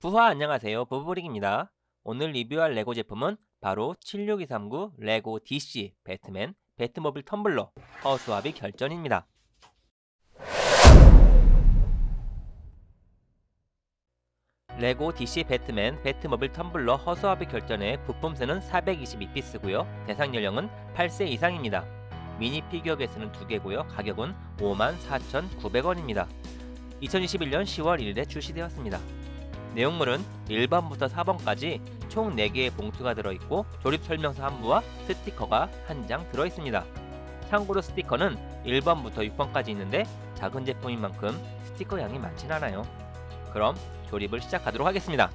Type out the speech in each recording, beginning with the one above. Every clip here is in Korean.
부하 안녕하세요 부부릭입니다. 오늘 리뷰할 레고 제품은 바로 76239 레고 DC 배트맨 배트모빌 텀블러 허수아비 결전입니다. 레고 DC 배트맨 배트모빌 텀블러 허수아비 결전의 부품수는 422피스고요. 대상 연령은 8세 이상입니다. 미니 피규어 개수는 2개고요. 가격은 54,900원입니다. 2021년 10월 1일에 출시되었습니다. 내용물은 1번부터 4번까지 총 4개의 봉투가 들어있고 조립 설명서 한 부와 스티커가 한 장 들어있습니다. 참고로 스티커는 1번부터 6번까지 있는데 작은 제품인 만큼 스티커 양이 많진 않아요. 그럼 조립을 시작하도록 하겠습니다.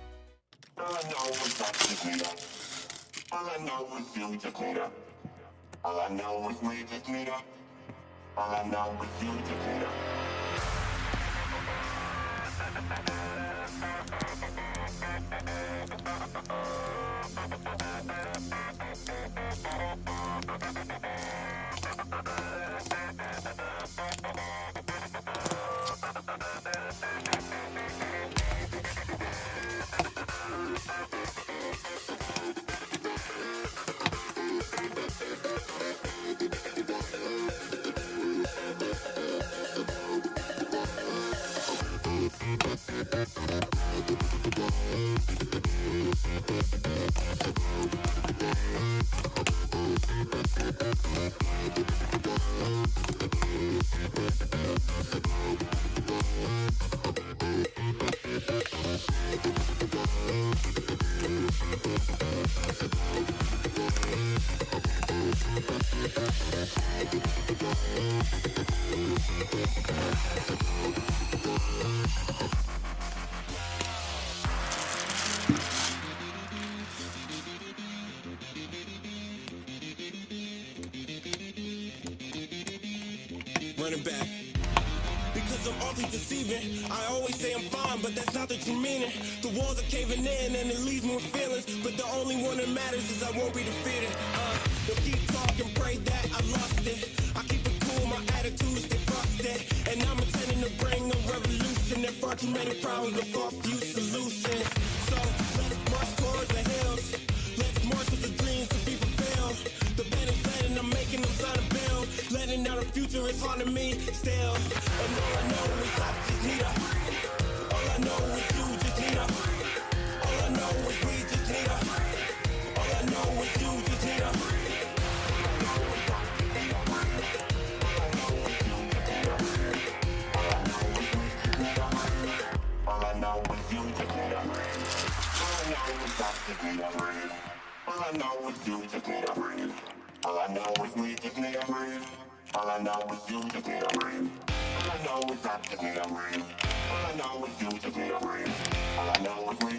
Running back. Because I'm awfully deceiving. I always say I'm fine, but that's not the true meaning. The walls are caving in and it leaves me with feelings. But the only one that matters is I won't be defeated. Uh, they'll keep talking, pray that I lost it. I keep it cool, my attitude stay frosted. And I'm intending to bring a revolution. There far too many problems with far few is haunting me still. And all I know is I just need a. All I know is you just need a. All I know is we just need a. All I know is you just need a. Just need need up. All I know is you just need up. All I know is we just need up. All I know is you to be a dream. All I know is I'm to be a dream. All I know is you to be a dream. All I know is we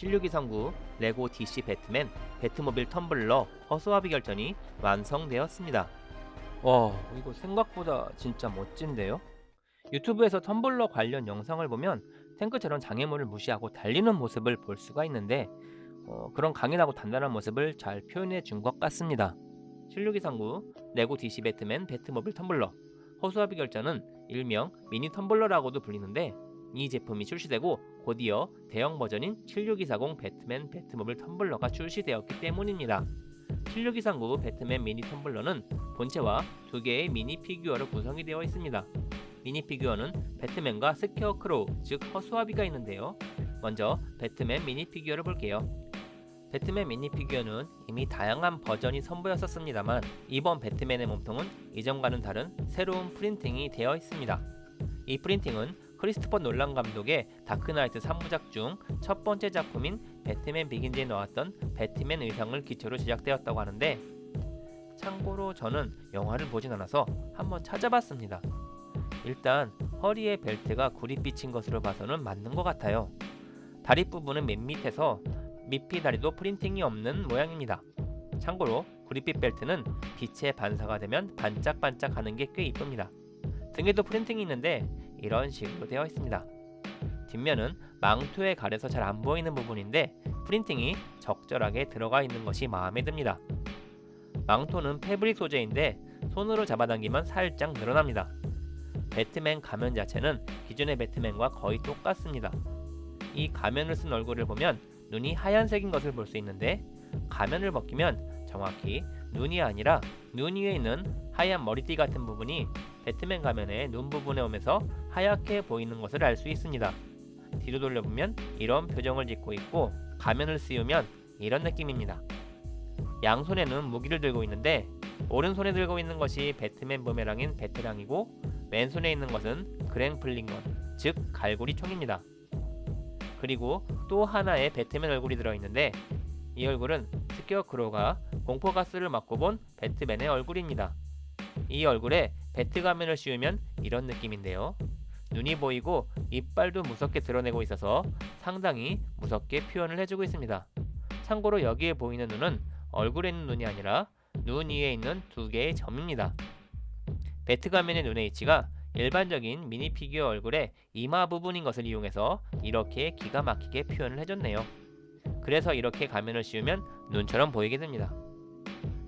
(76239) 레고 DC 배트맨 배트모빌 텀블러 허수아비 결전이 완성되었습니다. 와 이거 생각보다 진짜 멋진데요? 유튜브에서 텀블러 관련 영상을 보면 탱크처럼 장애물을 무시하고 달리는 모습을 볼 수가 있는데 어, 그런 강인하고 단단한 모습을 잘 표현해 준 것 같습니다. 76239 레고 DC 배트맨 배트모빌 텀블러 허수아비 결전은 일명 미니 텀블러라고도 불리는데 이 제품이 출시되고 곧이어 대형 버전인 76240 배트맨 배트모빌 텀블러가 출시되었기 때문입니다. 76239 배트맨 미니 텀블러는 본체와 두 개의 미니 피규어로 구성이 되어 있습니다. 미니 피규어는 배트맨과 스케어크로우, 즉 허수아비가 있는데요. 먼저 배트맨 미니 피규어를 볼게요. 배트맨 미니 피규어는 이미 다양한 버전이 선보였었습니다만 이번 배트맨의 몸통은 이전과는 다른 새로운 프린팅이 되어 있습니다. 이 프린팅은 크리스토퍼 놀란 감독의 다크나이트 3부작 중 첫 번째 작품인 배트맨 비긴즈에 나왔던 배트맨 의상을 기초로 제작되었다고 하는데 참고로 저는 영화를 보진 않아서 한번 찾아봤습니다. 일단 허리에 벨트가 비친 것으로 봐서는 맞는 것 같아요. 다리 부분은 맨 밑에서 밑피 다리도 프린팅이 없는 모양입니다. 참고로 구릿빛 벨트는 빛에 반사가 되면 반짝반짝 하는 게 꽤 이쁩니다. 등에도 프린팅이 있는데 이런 식으로 되어 있습니다. 뒷면은 망토에 가려서 잘 안 보이는 부분인데 프린팅이 적절하게 들어가 있는 것이 마음에 듭니다. 망토는 패브릭 소재인데 손으로 잡아당기면 살짝 늘어납니다. 배트맨 가면 자체는 기존의 배트맨과 거의 똑같습니다. 이 가면을 쓴 얼굴을 보면 눈이 하얀색인 것을 볼 수 있는데 가면을 벗기면 정확히 눈이 아니라 눈 위에 있는 하얀 머리띠 같은 부분이 배트맨 가면의 눈 부분에 오면서 하얗게 보이는 것을 알 수 있습니다. 뒤로 돌려보면 이런 표정을 짓고 있고 가면을 씌우면 이런 느낌입니다. 양손에는 무기를 들고 있는데 오른손에 들고 있는 것이 배트맨 부메랑인 베테랑이고 왼손에 있는 것은 그랭플링건 즉 갈고리 총입니다. 그리고 또 하나의 배트맨 얼굴이 들어있는데 이 얼굴은 스케어크로가 공포가스를 맞고 본 배트맨의 얼굴입니다. 이 얼굴에 배트 가면을 씌우면 이런 느낌인데요. 눈이 보이고 이빨도 무섭게 드러내고 있어서 상당히 무섭게 표현을 해주고 있습니다. 참고로 여기에 보이는 눈은 얼굴에 있는 눈이 아니라 눈 위에 있는 두 개의 점입니다. 배트 가면의 눈의 위치가 일반적인 미니 피규어 얼굴의 이마 부분인 것을 이용해서 이렇게 기가 막히게 표현을 해줬네요. 그래서 이렇게 가면을 씌우면 눈처럼 보이게 됩니다.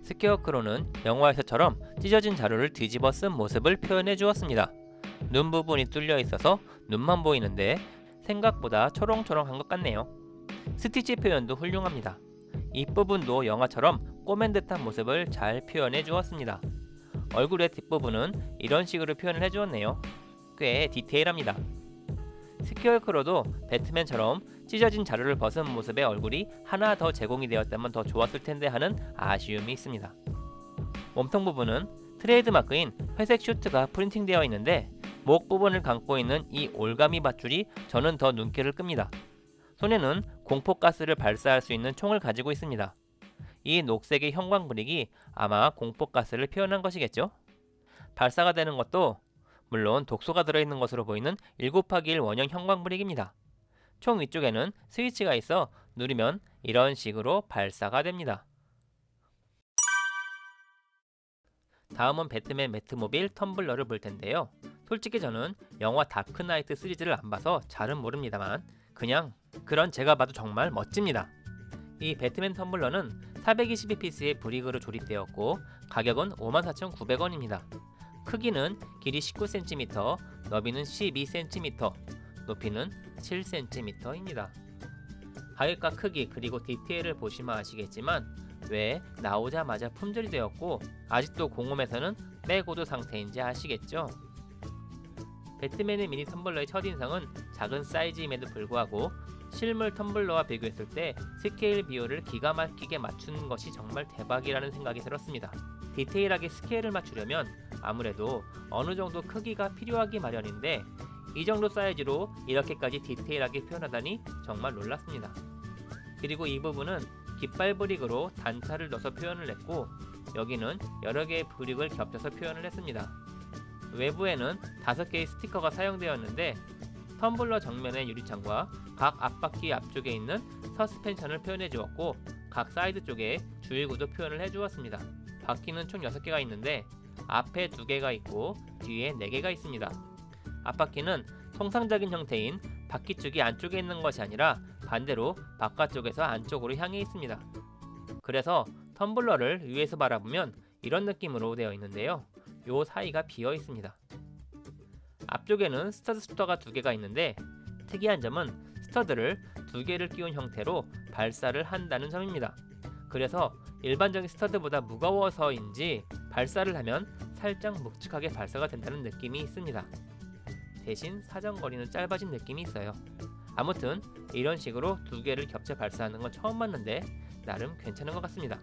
스케어크로는 영화에서처럼 찢어진 자루를 뒤집어 쓴 모습을 표현해 주었습니다. 눈 부분이 뚫려 있어서 눈만 보이는데 생각보다 초롱초롱한 것 같네요. 스티치 표현도 훌륭합니다. 이 부분도 영화처럼 꼬맨 듯한 모습을 잘 표현해 주었습니다. 얼굴의 뒷부분은 이런 식으로 표현을 해주었네요. 꽤 디테일합니다. 스케어크로도 배트맨처럼 찢어진 자루를 벗은 모습의 얼굴이 하나 더 제공이 되었다면 더 좋았을 텐데 하는 아쉬움이 있습니다. 몸통 부분은 트레이드마크인 회색 슈트가 프린팅되어 있는데 목 부분을 감고 있는 이 올가미 밧줄이 저는 더 눈길을 끕니다. 손에는 공포가스를 발사할 수 있는 총을 가지고 있습니다. 이 녹색의 형광 브릭이 아마 공포가스를 표현한 것이겠죠? 발사가 되는 것도 물론 독소가 들어있는 것으로 보이는 7곱하기1 원형 형광 브릭입니다. 총 위쪽에는 스위치가 있어 누르면 이런 식으로 발사가 됩니다. 다음은 배트맨 매트모빌 텀블러를 볼 텐데요. 솔직히 저는 영화 다크나이트 시리즈를 안 봐서 잘은 모릅니다만 그냥 그런 제가 봐도 정말 멋집니다. 이 배트맨 텀블러는 422피스의 브릭으로 조립되었고 가격은 54,900원입니다. 크기는 길이 19cm, 너비는 12cm, 높이는 7cm입니다. 가격과 크기 그리고 디테일을 보시면 아시겠지만 왜 나오자마자 품절이 되었고 아직도 공홈에서는 빼고도 상태인지 아시겠죠? 배트맨의 미니 텀블러의 첫인상은 작은 사이즈임에도 불구하고 실물 텀블러와 비교했을 때 스케일 비율을 기가 막히게 맞추는 것이 정말 대박이라는 생각이 들었습니다. 디테일하게 스케일을 맞추려면 아무래도 어느 정도 크기가 필요하기 마련인데 이 정도 사이즈로 이렇게까지 디테일하게 표현하다니 정말 놀랐습니다. 그리고 이 부분은 깃발 brick으로 단차를 넣어서 표현을 했고 여기는 여러 개의 brick을 겹쳐서 표현을 했습니다. 외부에는 5개의 스티커가 사용되었는데 텀블러 정면의 유리창과 각 앞바퀴 앞쪽에 있는 서스펜션을 표현해 주었고 각 사이드 쪽에 주의구도 표현을 해 주었습니다. 바퀴는 총 6개가 있는데 앞에 2개가 있고 뒤에 4개가 있습니다. 앞바퀴는 통상적인 형태인 바퀴축이 안쪽에 있는 것이 아니라 반대로 바깥쪽에서 안쪽으로 향해 있습니다. 그래서 텀블러를 위에서 바라보면 이런 느낌으로 되어 있는데요. 요 사이가 비어 있습니다. 앞쪽에는 stud shooter가 두 개가 있는데 특이한 점은 stud를 두 개를 끼운 형태로 발사를 한다는 점입니다. 그래서 일반적인 stud보다 무거워서인지 발사를 하면 살짝 묵직하게 발사가 된다는 느낌이 있습니다. 대신 사정거리는 짧아진 느낌이 있어요. 아무튼 이런 식으로 두 개를 겹쳐 발사하는 건 처음 봤는데 나름 괜찮은 것 같습니다.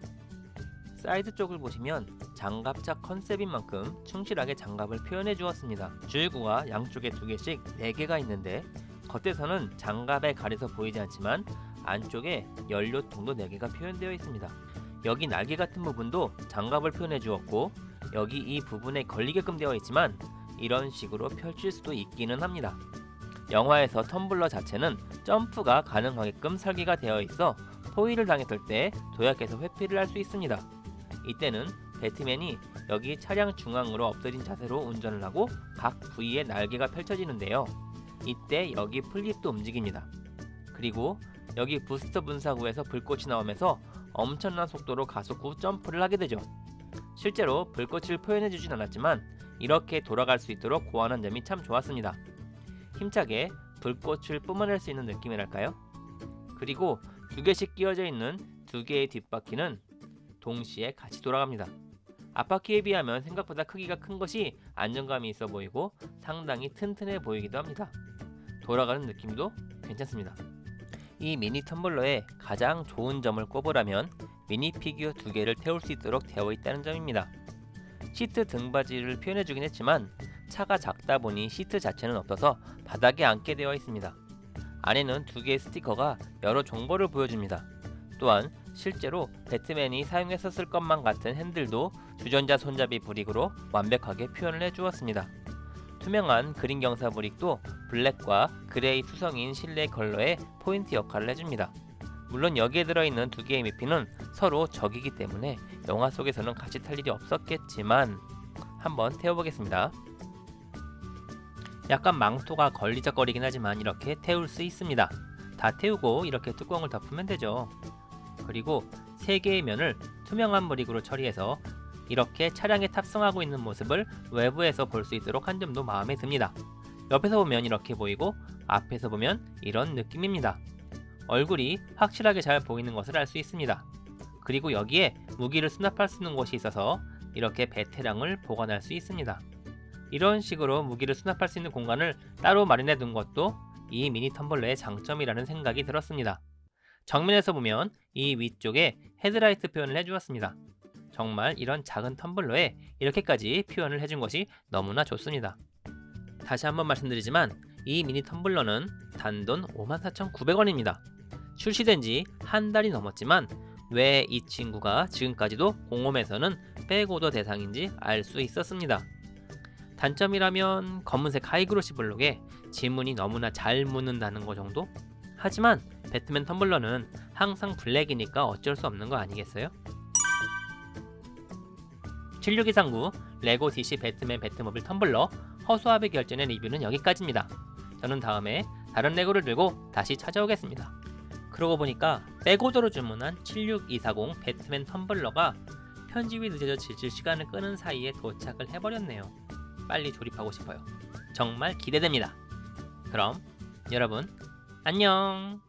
사이드 쪽을 보시면 장갑차 컨셉인 만큼 충실하게 장갑을 표현해 주었습니다. 주유구가 양쪽에 두 개씩 네 개가 있는데 겉에서는 장갑에 가려서 보이지 않지만 안쪽에 연료통도 4개가 표현되어 있습니다. 여기 날개 같은 부분도 장갑을 표현해 주었고 여기 이 부분에 걸리게끔 되어 있지만 이런 식으로 펼칠 수도 있기는 합니다. 영화에서 텀블러 자체는 점프가 가능하게끔 설계가 되어 있어 포위를 당했을 때 도약해서 회피를 할 수 있습니다. 이때는 배트맨이 여기 차량 중앙으로 엎드린 자세로 운전을 하고 각 부위에 날개가 펼쳐지는데요. 이때 여기 플립도 움직입니다. 그리고 여기 부스터 분사구에서 불꽃이 나오면서 엄청난 속도로 가속 후 점프를 하게 되죠. 실제로 불꽃을 표현해 주진 않았지만 이렇게 돌아갈 수 있도록 고안한 점이 참 좋았습니다. 힘차게 불꽃을 뿜어낼 수 있는 느낌이랄까요? 그리고 두 개씩 끼워져 있는 두 개의 뒷바퀴는 동시에 같이 돌아갑니다. 앞바퀴에 비하면 생각보다 크기가 큰 것이 안정감이 있어 보이고 상당히 튼튼해 보이기도 합니다. 돌아가는 느낌도 괜찮습니다. 이 미니 텀블러의 가장 좋은 점을 꼽으라면 미니 피규어 두 개를 태울 수 있도록 되어 있다는 점입니다. 시트 등받이를 표현해주긴 했지만 차가 작다 보니 시트 자체는 없어서 바닥에 앉게 되어 있습니다. 안에는 두 개의 스티커가 여러 정보를 보여줍니다. 또한 실제로 배트맨이 사용했었을 것만 같은 핸들도 주전자 손잡이 brick으로 완벽하게 표현을 해주었습니다. 투명한 그린 경사 brick도 블랙과 그레이 투성인 실내 컬러의 포인트 역할을 해줍니다. 물론 여기에 들어있는 두 개의 미피는 서로 적이기 때문에 영화 속에서는 같이 탈 일이 없었겠지만 한번 태워보겠습니다. 약간 망토가 걸리적거리긴 하지만 이렇게 태울 수 있습니다. 다 태우고 이렇게 뚜껑을 덮으면 되죠. 그리고 세 개의 면을 투명한 브릭으로 처리해서 이렇게 차량에 탑승하고 있는 모습을 외부에서 볼 수 있도록 한 점도 마음에 듭니다. 옆에서 보면 이렇게 보이고 앞에서 보면 이런 느낌입니다. 얼굴이 확실하게 잘 보이는 것을 알 수 있습니다. 그리고 여기에 무기를 수납할 수 있는 곳이 있어서 이렇게 베테랑을 보관할 수 있습니다. 이런 식으로 무기를 수납할 수 있는 공간을 따로 마련해 둔 것도 이 미니 텀블러의 장점이라는 생각이 들었습니다. 정면에서 보면 이 위쪽에 헤드라이트 표현을 해주었습니다. 정말 이런 작은 텀블러에 이렇게까지 표현을 해준 것이 너무나 좋습니다. 다시 한번 말씀드리지만 이 미니 텀블러는 단돈 54,900원입니다. 출시된 지 한 달이 넘었지만 왜 이 친구가 지금까지도 공홈에서는 back order 대상인지 알 수 있었습니다. 단점이라면 검은색 high glossy 블록에 지문이 너무나 잘 묻는다는 거 정도? 하지만 배트맨 텀블러는 항상 블랙이니까 어쩔 수 없는 거 아니겠어요? 7629 레고 DC 배트맨 배트모빌 텀블러 허수아비 결전의 리뷰는 여기까지입니다. 저는 다음에 다른 레고를 들고 다시 찾아오겠습니다. 그러고 보니까 백오더로 주문한 76240 배트맨 텀블러가 편집이 늦어져 질질 시간을 끄는 사이에 도착을 해버렸네요. 빨리 조립하고 싶어요. 정말 기대됩니다. 그럼 여러분 안녕